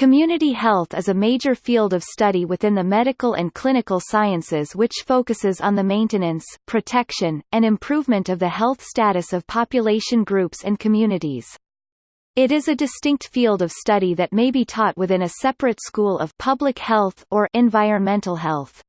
Community health is a major field of study within the medical and clinical sciences which focuses on the maintenance, protection, and improvement of the health status of population groups and communities. It is a distinct field of study that may be taught within a separate school of public health or environmental health.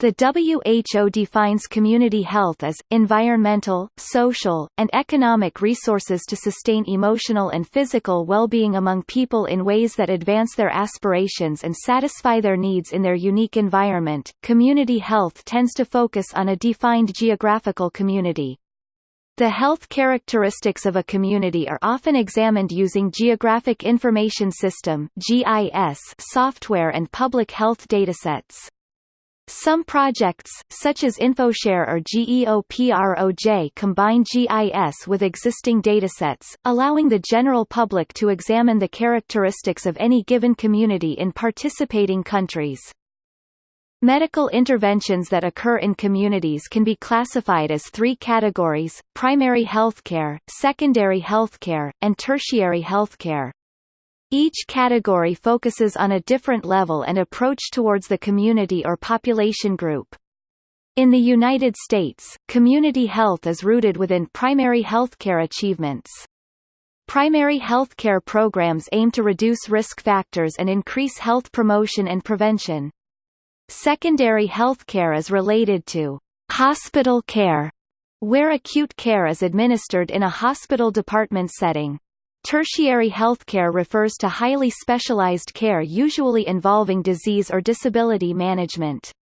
The WHO defines community health as, environmental, social, and economic resources to sustain emotional and physical well-being among people in ways that advance their aspirations and satisfy their needs in their unique environment. Community health tends to focus on a defined geographical community. The health characteristics of a community are often examined using Geographic Information System (GIS) software and public health datasets. Some projects, such as InfoShare or GEOPROJ combine GIS with existing datasets, allowing the general public to examine the characteristics of any given community in participating countries. Medical interventions that occur in communities can be classified as three categories, primary healthcare, secondary healthcare, and tertiary healthcare. Each category focuses on a different level and approach towards the community or population group. In the United States, community health is rooted within primary healthcare achievements. Primary healthcare programs aim to reduce risk factors and increase health promotion and prevention. Secondary healthcare is related to hospital care, where acute care is administered in a hospital department setting. Tertiary healthcare refers to highly specialized care usually involving disease or disability management.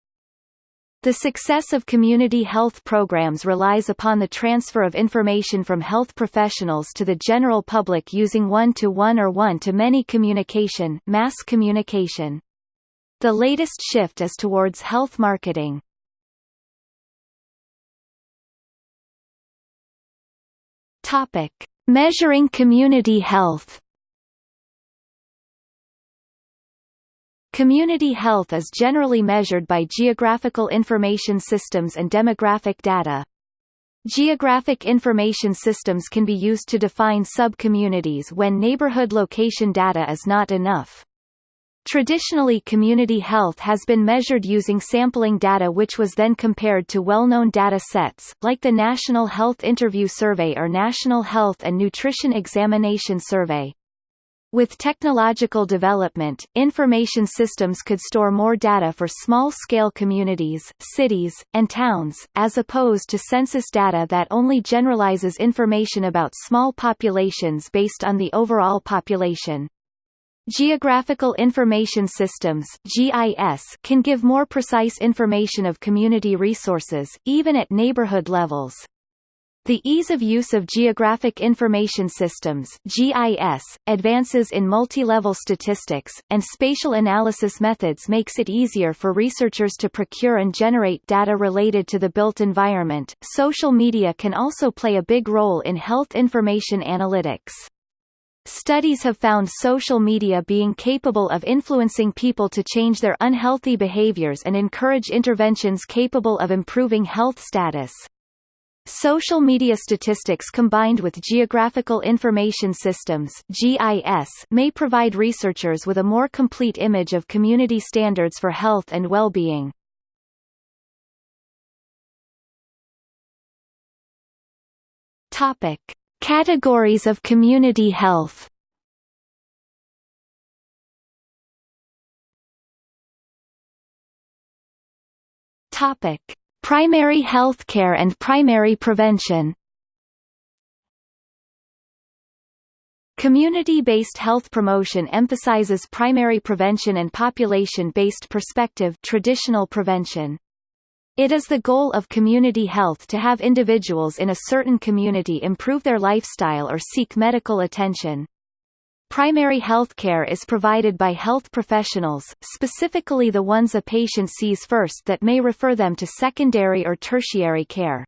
The success of community health programs relies upon the transfer of information from health professionals to the general public using one-to-one -one or one-to-many communication, mass communication. The latest shift is towards health marketing. Topic: Measuring community health Community health is generally measured by geographical information systems and demographic data. Geographic information systems can be used to define sub-communities when neighborhood location data is not enough. Traditionally community health has been measured using sampling data which was then compared to well-known data sets, like the National Health Interview Survey or National Health and Nutrition Examination Survey. With technological development, information systems could store more data for small-scale communities, cities, and towns, as opposed to census data that only generalizes information about small populations based on the overall population. Geographical Information Systems GIS can give more precise information of community resources, even at neighborhood levels. The ease of use of Geographic Information Systems GIS, advances in multi-level statistics, and spatial analysis methods makes it easier for researchers to procure and generate data related to the built environment. Social media can also play a big role in health information analytics. Studies have found social media being capable of influencing people to change their unhealthy behaviors and encourage interventions capable of improving health status. Social media statistics combined with geographical information systems GIS may provide researchers with a more complete image of community standards for health and well-being. Topic: Categories of community health Topic: Primary health care and primary prevention. Community-based health promotion emphasizes primary prevention and population-based perspective traditional prevention. It is the goal of community health to have individuals in a certain community improve their lifestyle or seek medical attention. Primary health care is provided by health professionals, specifically the ones a patient sees first that may refer them to secondary or tertiary care.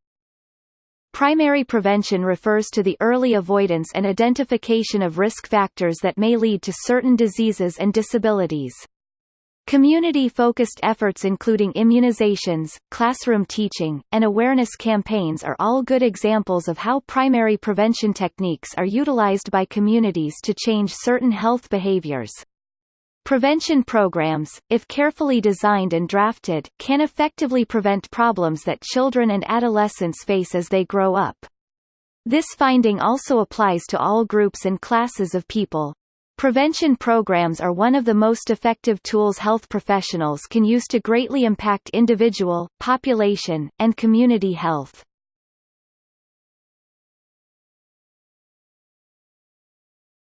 Primary prevention refers to the early avoidance and identification of risk factors that may lead to certain diseases and disabilities. Community-focused efforts including immunizations, classroom teaching, and awareness campaigns are all good examples of how primary prevention techniques are utilized by communities to change certain health behaviors. Prevention programs, if carefully designed and drafted, can effectively prevent problems that children and adolescents face as they grow up. This finding also applies to all groups and classes of people. Prevention programs are one of the most effective tools health professionals can use to greatly impact individual, population, and community health.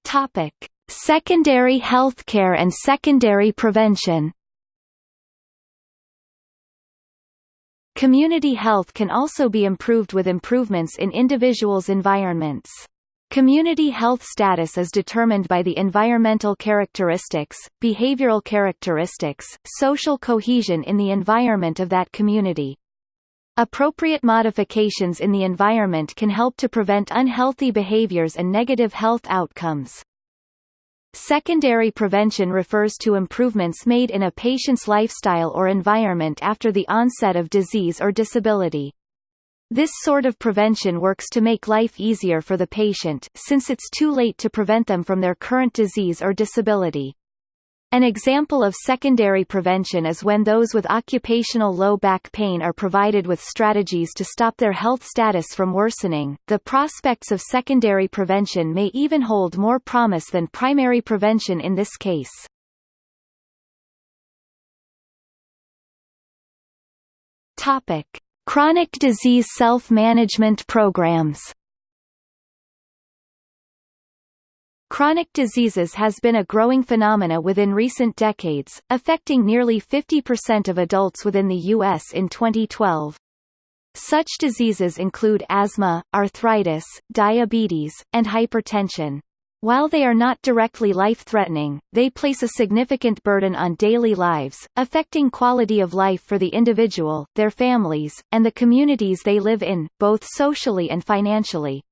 Topic: Secondary healthcare and secondary prevention Community health can also be improved with improvements in individuals' environments. Community health status is determined by the environmental characteristics, behavioral characteristics, social cohesion in the environment of that community. Appropriate modifications in the environment can help to prevent unhealthy behaviors and negative health outcomes. Secondary prevention refers to improvements made in a patient's lifestyle or environment after the onset of disease or disability. This sort of prevention works to make life easier for the patient, since it's too late to prevent them from their current disease or disability. An example of secondary prevention is when those with occupational low back pain are provided with strategies to stop their health status from worsening. The prospects of secondary prevention may even hold more promise than primary prevention in this case. Topic: Chronic disease self-management programs. Chronic diseases has been a growing phenomena within recent decades, affecting nearly 50% of adults within the U.S. in 2012. Such diseases include asthma, arthritis, diabetes, and hypertension. While they are not directly life-threatening, they place a significant burden on daily lives, affecting quality of life for the individual, their families, and the communities they live in, both socially and financially.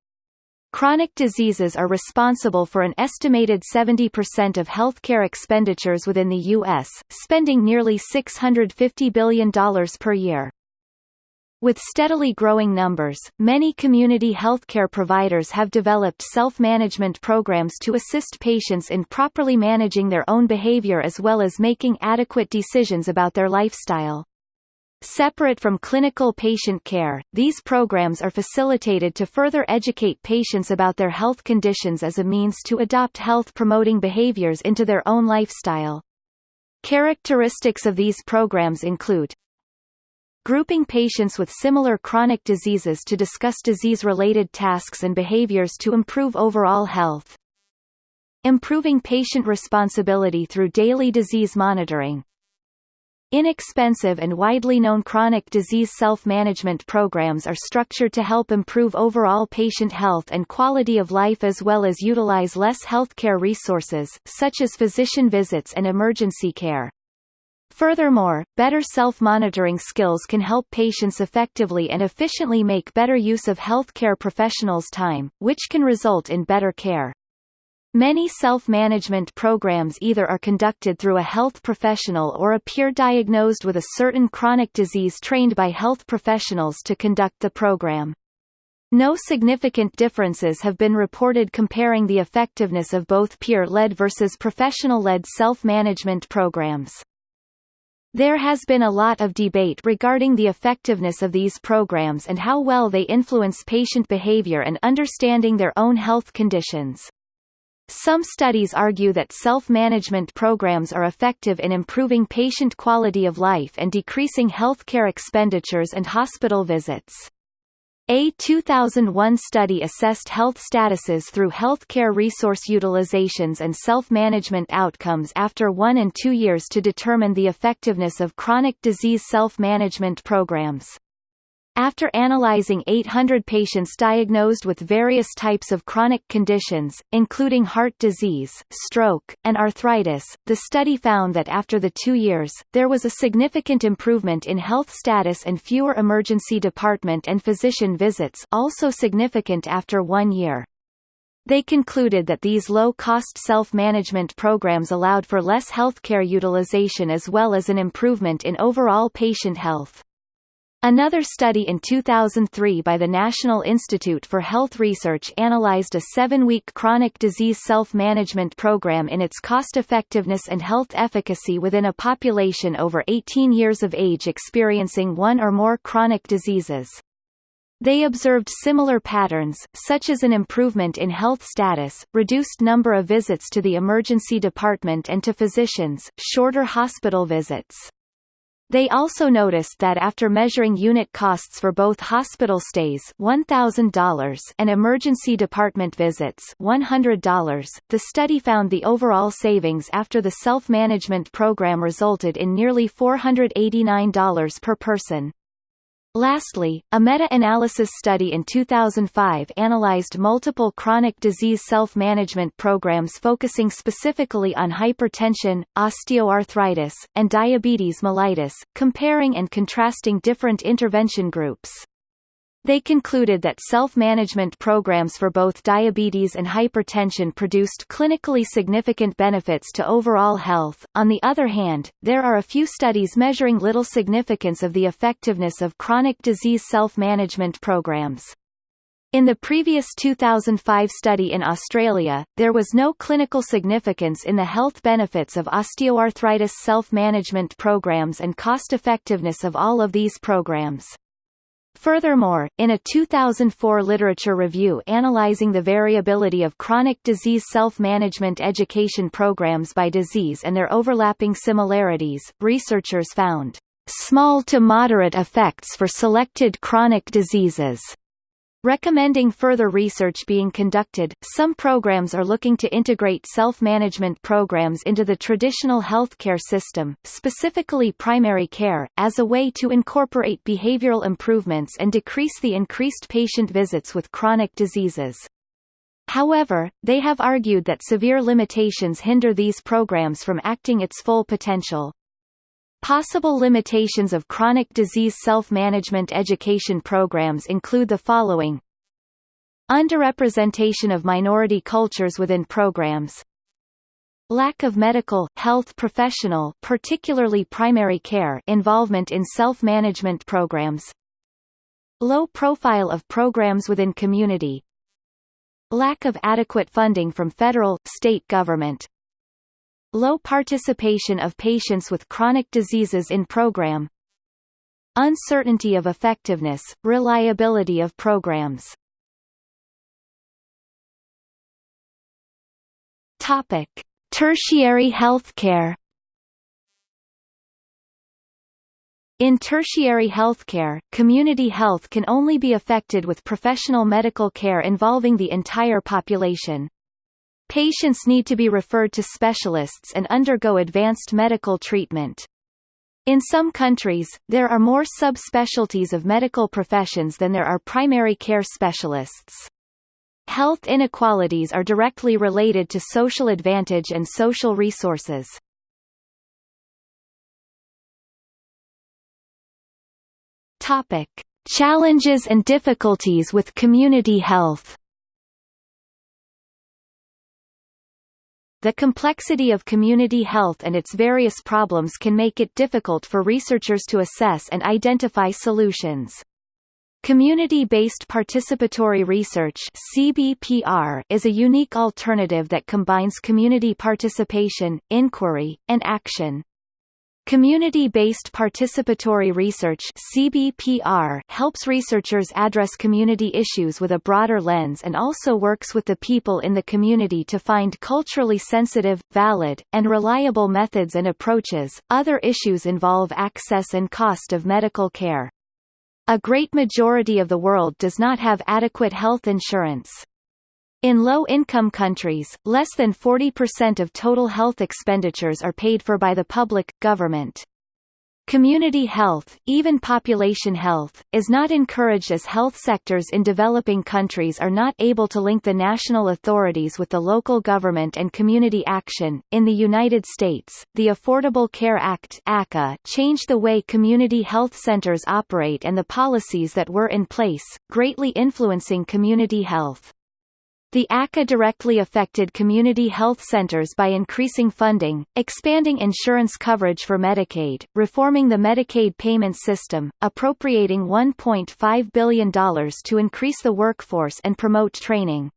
Chronic diseases are responsible for an estimated 70% of healthcare expenditures within the U.S., spending nearly $650 billion per year. With steadily growing numbers, many community healthcare providers have developed self-management programs to assist patients in properly managing their own behavior as well as making adequate decisions about their lifestyle. Separate from clinical patient care, these programs are facilitated to further educate patients about their health conditions as a means to adopt health-promoting behaviors into their own lifestyle. Characteristics of these programs include grouping patients with similar chronic diseases to discuss disease-related tasks and behaviors to improve overall health, improving patient responsibility through daily disease monitoring, Inexpensive and widely known chronic disease self-management programs are structured to help improve overall patient health and quality of life as well as utilize less healthcare resources, such as physician visits and emergency care. Furthermore, better self-monitoring skills can help patients effectively and efficiently make better use of healthcare professionals' time, which can result in better care. Many self-management programs either are conducted through a health professional or a peer diagnosed with a certain chronic disease trained by health professionals to conduct the program. No significant differences have been reported comparing the effectiveness of both peer-led versus professional-led self-management programs. There has been a lot of debate regarding the effectiveness of these programs and how well they influence patient behavior and understanding their own health conditions. Some studies argue that self-management programs are effective in improving patient quality of life and decreasing healthcare expenditures and hospital visits. A 2001 study assessed health statuses through healthcare resource utilizations and self-management outcomes after one and two years to determine the effectiveness of chronic disease self-management programs. After analyzing 800 patients diagnosed with various types of chronic conditions, including heart disease, stroke, and arthritis, the study found that after the two years, there was a significant improvement in health status and fewer emergency department and physician visits also significant after one year. They concluded that these low-cost self-management programs allowed for less healthcare utilization as well as an improvement in overall patient health. Another study in 2003 by the National Institute for Health Research analyzed a seven-week chronic disease self-management program in its cost-effectiveness and health efficacy within a population over 18 years of age experiencing one or more chronic diseases. They observed similar patterns, such as an improvement in health status, reduced number of visits to the emergency department and to physicians, shorter hospital visits. They also noticed that after measuring unit costs for both hospital stays $1,000 and emergency department visits $100, the study found the overall savings after the self-management program resulted in nearly $489 per person. Lastly, a meta-analysis study in 2005 analyzed multiple chronic disease self-management programs focusing specifically on hypertension, osteoarthritis, and diabetes mellitus, comparing and contrasting different intervention groups. They concluded that self-management programs for both diabetes and hypertension produced clinically significant benefits to overall health. On the other hand, there are a few studies measuring little significance of the effectiveness of chronic disease self-management programs. In the previous 2005 study in Australia, there was no clinical significance in the health benefits of osteoarthritis self-management programs and cost-effectiveness of all of these programs. Furthermore, in a 2004 literature review analyzing the variability of chronic disease self-management education programs by disease and their overlapping similarities, researchers found small to moderate effects for selected chronic diseases Recommending further research being conducted, some programs are looking to integrate self-management programs into the traditional healthcare system, specifically primary care, as a way to incorporate behavioral improvements and decrease the increased patient visits with chronic diseases. However, they have argued that severe limitations hinder these programs from acting its full potential. Possible limitations of chronic disease self-management education programs include the following. Underrepresentation of minority cultures within programs. Lack of medical, health professional particularly primary care involvement in self-management programs. Low profile of programs within community. Lack of adequate funding from federal, state government Low participation of patients with chronic diseases in program Uncertainty of effectiveness, reliability of programs Topic: Tertiary healthcare. In tertiary healthcare, community health can only be affected with professional medical care involving the entire population. Patients need to be referred to specialists and undergo advanced medical treatment. In some countries, there are more subspecialties of medical professions than there are primary care specialists. Health inequalities are directly related to social advantage and social resources. Topic: Challenges and difficulties with community health. The complexity of community health and its various problems can make it difficult for researchers to assess and identify solutions. Community-based participatory research CBPR is a unique alternative that combines community participation, inquiry, and action. Community-based participatory research CBPR helps researchers address community issues with a broader lens and also works with the people in the community to find culturally sensitive, valid, and reliable methods and approaches. Other issues involve access and cost of medical care. A great majority of the world does not have adequate health insurance. In low-income countries, less than 40% of total health expenditures are paid for by the public, government. Community health, even population health, is not encouraged as health sectors in developing countries are not able to link the national authorities with the local government and community action. In the United States, the Affordable Care Act (ACA) changed the way community health centers operate and the policies that were in place, greatly influencing community health. The ACA directly affected community health centers by increasing funding, expanding insurance coverage for Medicaid, reforming the Medicaid payment system, appropriating $1.5 billion to increase the workforce and promote training.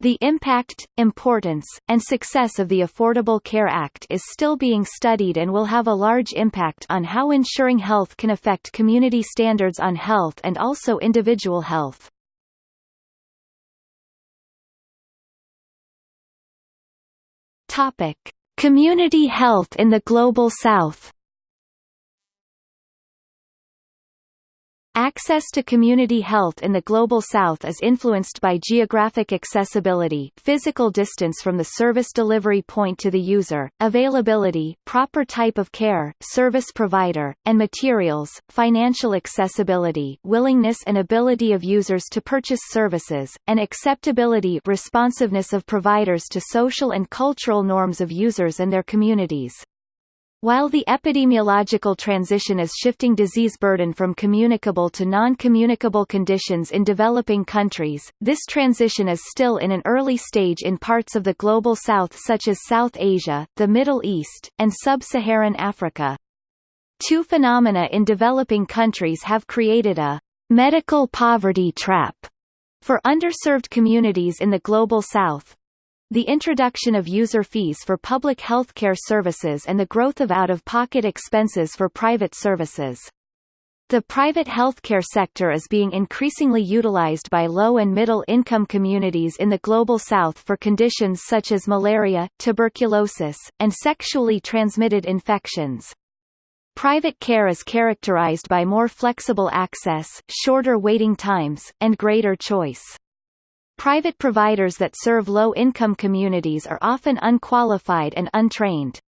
The impact, importance, and success of the Affordable Care Act is still being studied and will have a large impact on how ensuring health can affect community standards on health and also individual health. Topic: Community health in the Global South Access to community health in the Global South is influenced by geographic accessibility physical distance from the service delivery point to the user, availability proper type of care, service provider, and materials, financial accessibility willingness and ability of users to purchase services, and acceptability responsiveness of providers to social and cultural norms of users and their communities. While the epidemiological transition is shifting disease burden from communicable to non-communicable conditions in developing countries, this transition is still in an early stage in parts of the Global South such as South Asia, the Middle East, and Sub-Saharan Africa. Two phenomena in developing countries have created a medical poverty trap for underserved communities in the Global South, the introduction of user fees for public healthcare services and the growth of out-of-pocket expenses for private services. The private healthcare sector is being increasingly utilized by low and middle-income communities in the Global South for conditions such as malaria, tuberculosis, and sexually transmitted infections. Private care is characterized by more flexible access, shorter waiting times, and greater choice. Private providers that serve low-income communities are often unqualified and untrained.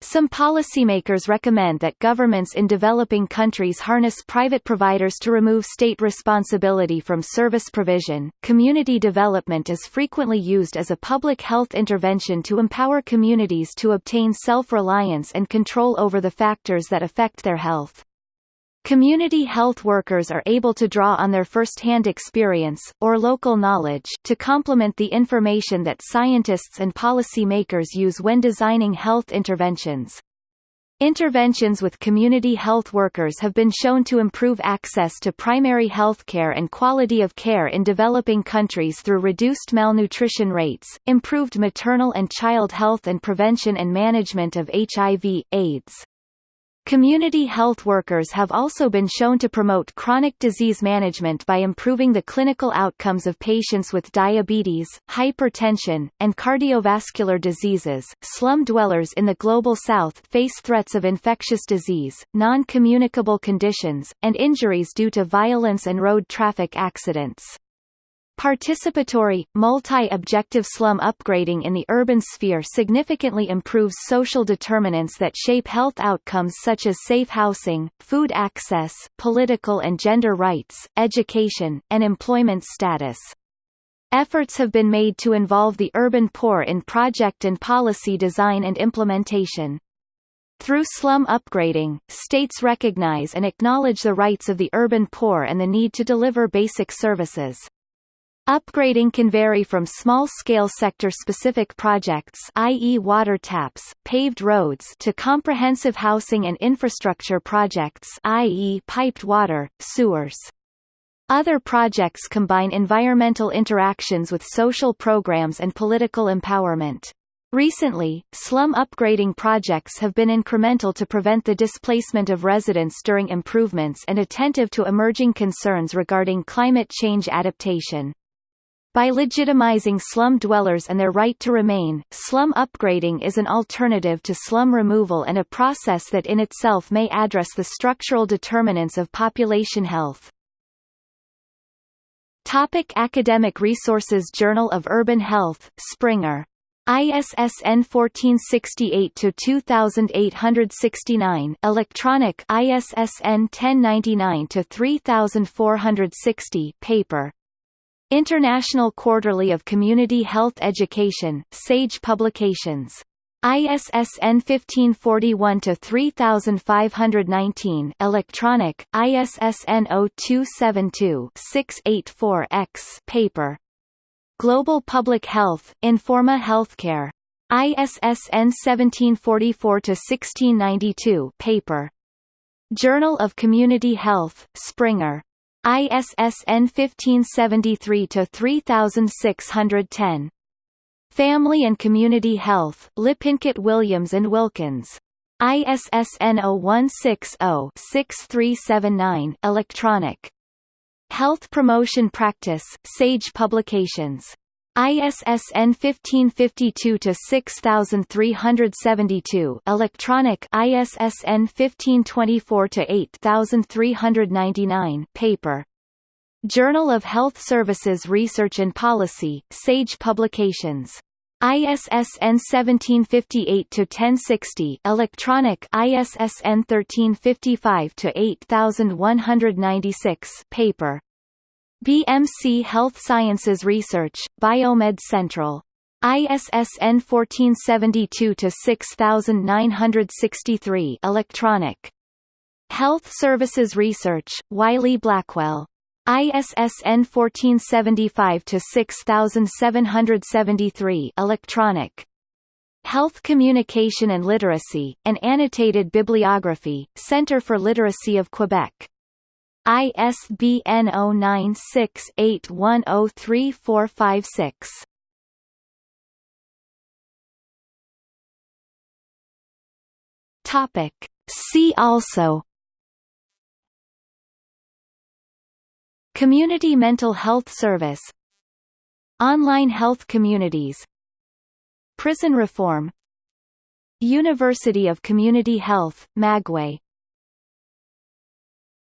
Some policymakers recommend that governments in developing countries harness private providers to remove state responsibility from service provision. Community development is frequently used as a public health intervention to empower communities to obtain self-reliance and control over the factors that affect their health. Community health workers are able to draw on their first-hand experience, or local knowledge, to complement the information that scientists and policymakers use when designing health interventions. Interventions with community health workers have been shown to improve access to primary health care and quality of care in developing countries through reduced malnutrition rates, improved maternal and child health and prevention and management of HIV, AIDS. Community health workers have also been shown to promote chronic disease management by improving the clinical outcomes of patients with diabetes, hypertension, and cardiovascular diseases. Slum dwellers in the Global South face threats of infectious disease, non-communicable conditions, and injuries due to violence and road traffic accidents. Participatory, multi-objective slum upgrading in the urban sphere significantly improves social determinants that shape health outcomes such as safe housing, food access, political and gender rights, education, and employment status. Efforts have been made to involve the urban poor in project and policy design and implementation. Through slum upgrading, states recognize and acknowledge the rights of the urban poor and the need to deliver basic services. Upgrading can vary from small-scale sector-specific projects i.e. water taps, paved roads to comprehensive housing and infrastructure projects i.e. piped water, sewers. Other projects combine environmental interactions with social programs and political empowerment. Recently, slum upgrading projects have been incremental to prevent the displacement of residents during improvements and attentive to emerging concerns regarding climate change adaptation. By legitimizing slum dwellers and their right to remain, slum upgrading is an alternative to slum removal and a process that in itself may address the structural determinants of population health. Topic academic resources Journal of Urban Health, Springer. ISSN 1468-2869 electronic ISSN 1099-3460 paper International Quarterly of Community Health Education, SAGE Publications. ISSN 1541-3519 electronic, ISSN 0272-684-X paper. Global Public Health, Informa Healthcare. ISSN 1744-1692 paper. Journal of Community Health, Springer. ISSN 1573-3610. Family and Community Health, Lippincott Williams and Wilkins. ISSN 0160-6379 electronic. Health Promotion Practice, Sage Publications. ISSN 1552-6372 electronic ISSN 1524-8399 paper. Journal of Health Services Research and Policy, Sage Publications. ISSN 1758-1060 electronic ISSN 1355-8196 paper. BMC Health Services Research, Biomed Central. ISSN 1472-6963 electronic. Health Services Research, Wiley Blackwell. ISSN 1475-6773 electronic. Health Communication and Literacy, an annotated bibliography, Centre for Literacy of Quebec. ISBN 096-8103-456. Topic. See also. Community Mental Health Service. Online Health Communities. Prison Reform. University of Community Health, Magway